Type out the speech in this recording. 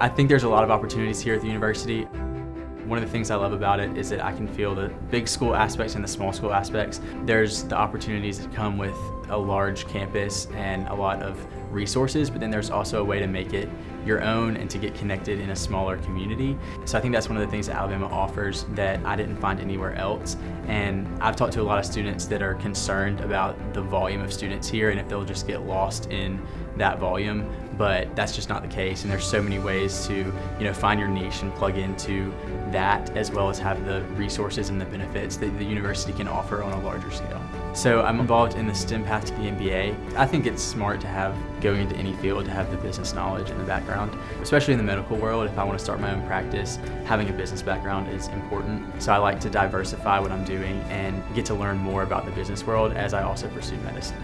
I think there's a lot of opportunities here at the university. One of the things I love about it is that I can feel the big school aspects and the small school aspects. There's the opportunities that come with a large campus and a lot of resources, but then there's also a way to make it your own and to get connected in a smaller community. So I think that's one of the things that Alabama offers that I didn't find anywhere else. And I've talked to a lot of students that are concerned about the volume of students here and if they'll just get lost in that volume, but that's just not the case. And there's so many ways to, you know, find your niche and plug into that as well as have the resources and the benefits that the university can offer on a larger scale. So I'm involved in the STEM path to the MBA. I think it's smart to have, going into any field, to have the business knowledge and the background, especially in the medical world. If I want to start my own practice, having a business background is important. So I like to diversify what I'm doing and get to learn more about the business world as I also pursue medicine.